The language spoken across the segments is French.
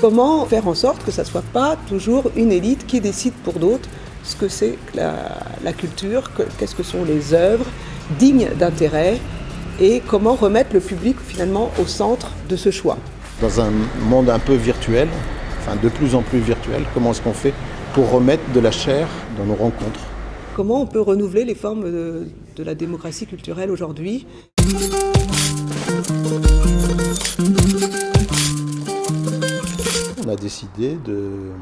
Comment faire en sorte que ça ne soit pas toujours une élite qui décide pour d'autres ce que c'est la, la, culture, qu'est-ce que sont les œuvres dignes d'intérêt et comment remettre le public finalement au centre de ce choix? Dans un monde un peu virtuel, enfin de plus en plus virtuel, comment est-ce qu'on fait pour remettre de la chair dans nos rencontres? Comment on peut renouveler les formes de, de la démocratie culturelle aujourd'hui On a décidé de,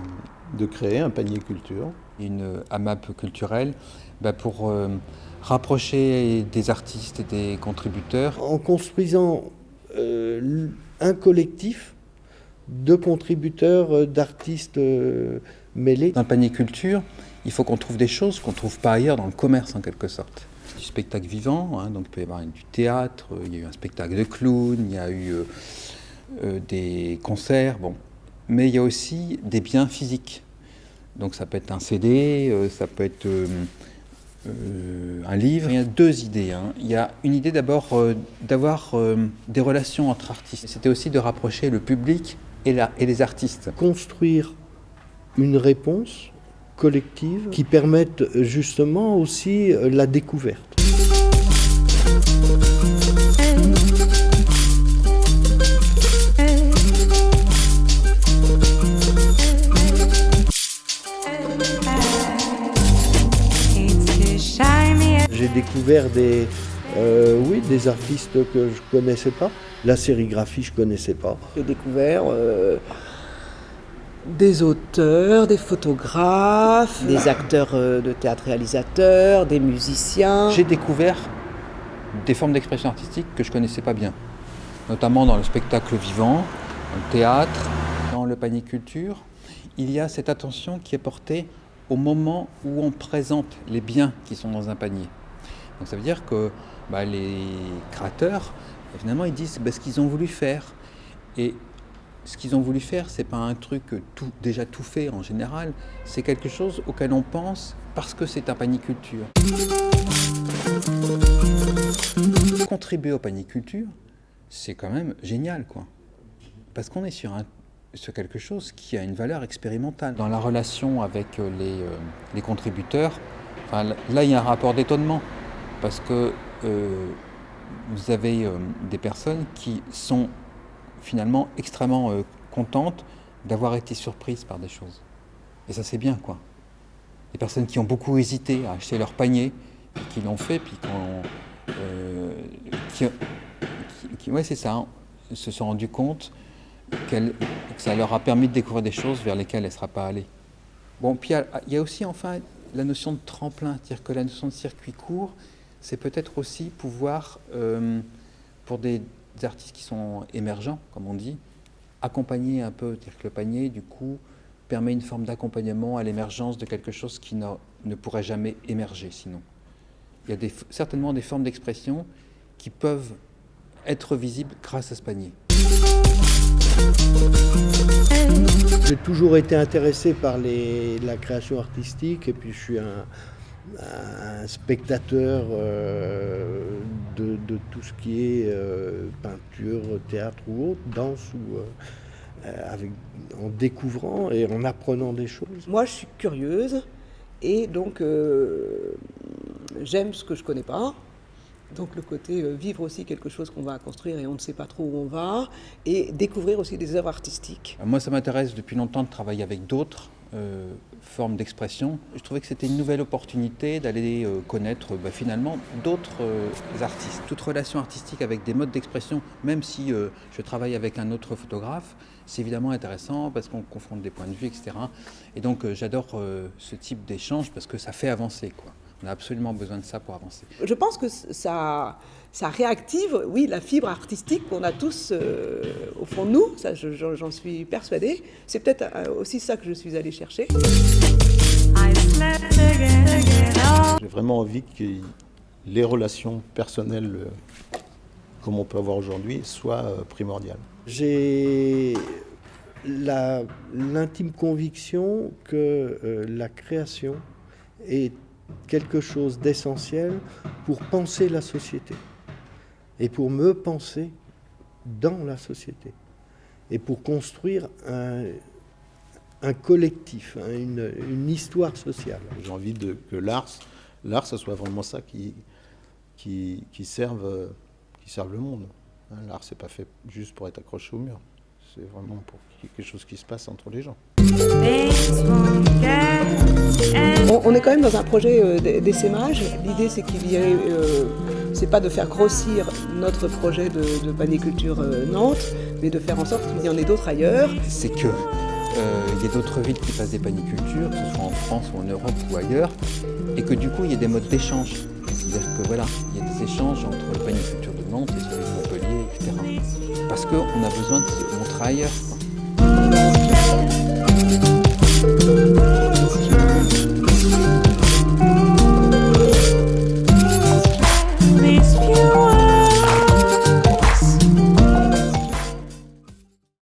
de, créer un panier culture. Une AMAP culturelle bah pour euh, rapprocher des artistes et des contributeurs. En construisant euh, un collectif de contributeurs, euh, d'artistes euh, mêlés. Le panier culture, il faut qu'on trouve des choses qu'on ne trouve pas ailleurs dans le commerce en quelque sorte. Du spectacle vivant, hein, donc il peut y avoir du théâtre, il y a eu un spectacle de clown, il y a eu euh, euh, des concerts, bon. Mais il y a aussi des biens physiques. Donc ça peut être un CD, euh, ça peut être euh, euh, un livre. Il y a deux idées. Hein. Il y a une idée d'abord euh, d'avoir des relations entre artistes. C'était aussi de rapprocher le public et les artistes. Construire une réponse collective qui permette justement aussi la découverte. J'ai découvert des, euh, oui, des artistes que je connaissais pas. La sérigraphie, je connaissais pas. J'ai découvert euh, des auteurs, des photographes, des acteurs euh, de théâtre réalisateurs, des musiciens. J'ai découvert des formes d'expression artistique que je connaissais pas bien, notamment dans le spectacle vivant, dans le théâtre, dans le panier culture. Il y a cette attention qui est portée au moment où on présente les biens qui sont dans un panier. Donc ça veut dire que bah, les créateurs, finalement, ils disent bah, ce qu'ils ont voulu faire. Et ce qu'ils ont voulu faire, c'est pas un truc déjà tout fait en général, c'est quelque chose auquel on pense parce que c'est un panier culture. Contribuer au panier culture, c'est quand même génial, quoi. Parce qu'on est sur, quelque chose qui a une valeur expérimentale. Dans la relation avec les, euh, les contributeurs, là, il y a un rapport d'étonnement parce que euh, vous avez euh, des personnes qui sont finalement extrêmement euh, contentes d'avoir été surprises par des choses. Et ça c'est bien quoi. Des personnes qui ont beaucoup hésité à acheter leur panier, qui l'ont fait, puis qui, euh, qui, ouais c'est ça, hein, se sont rendus compte que ça leur a permis de découvrir des choses vers lesquelles elles ne seraient pas allées. Bon, puis il y, y a aussi enfin la notion de tremplin, c'est-à-dire que la notion de circuit court, c'est peut-être aussi pouvoir, euh, pour des, des, artistes qui sont émergents, comme on dit, accompagner un peu, dire que le panier, du coup, permet une forme d'accompagnement à l'émergence de quelque chose qui ne, pourrait jamais émerger sinon. Il y a certainement des formes d'expression qui peuvent être visibles grâce à ce panier. J'ai toujours été intéressé par la création artistique et puis je suis un, un spectateur euh, de, de, tout ce qui est euh, peinture, théâtre ou autre, danse ou euh, avec, en découvrant et en apprenant des choses. Moi, je suis curieuse et donc euh, j'aime ce que je connais pas. Donc le côté euh, vivre aussi quelque chose qu'on va construire et on ne sait pas trop où on va, et découvrir aussi des œuvres artistiques. Moi, ça m'intéresse depuis longtemps de travailler avec d'autres euh, formes d'expression. Je trouvais que c'était une nouvelle opportunité d'aller euh, connaître bah, finalement d'autres euh, artistes. Toute relation artistique avec des modes d'expression, même si je travaille avec un autre photographe, c'est évidemment intéressant parce qu'on confronte des points de vue, etc. Et donc j'adore ce type d'échange parce que ça fait avancer. Quoi. On a absolument besoin de ça pour avancer. Je pense que ça, ça réactive, oui, la fibre artistique qu'on a tous euh, au fond de nous, ça j'en suis persuadée. C'est peut-être aussi ça que je suis allée chercher. J'ai vraiment envie que les relations personnelles, euh, comme on peut avoir aujourd'hui, soient euh, primordiales. J'ai l'intime conviction que euh, la création est quelque chose d'essentiel pour penser la société. et pour me penser dans la société et pour construire un, un collectif, hein, une, une, histoire sociale. J'ai envie de, que l'art, l'art, ce soit vraiment ça qui, qui, qui, serve, qui serve le monde. Hein, l'art, c'est pas fait juste pour être accroché au mur. C'est vraiment pour quelque chose qui se passe entre les gens. On, est quand même dans un projet euh, d'essaimage. L'idée, c'est qu'il y ait, euh, c'est pas de faire grossir notre projet de, paniculture euh, Nantes, mais de faire en sorte qu'il y en ait d'autres ailleurs. C'est que il y a d'autres villes qui fassent des panicultures, que ce soit en France ou en Europe ou ailleurs, et que du coup il y ait des modes d'échange. C'est-à-dire que voilà, il y a des échanges entre le paniculture de Nantes et celui de Montpellier, etc. Parce qu'on a besoin de montrer ailleurs.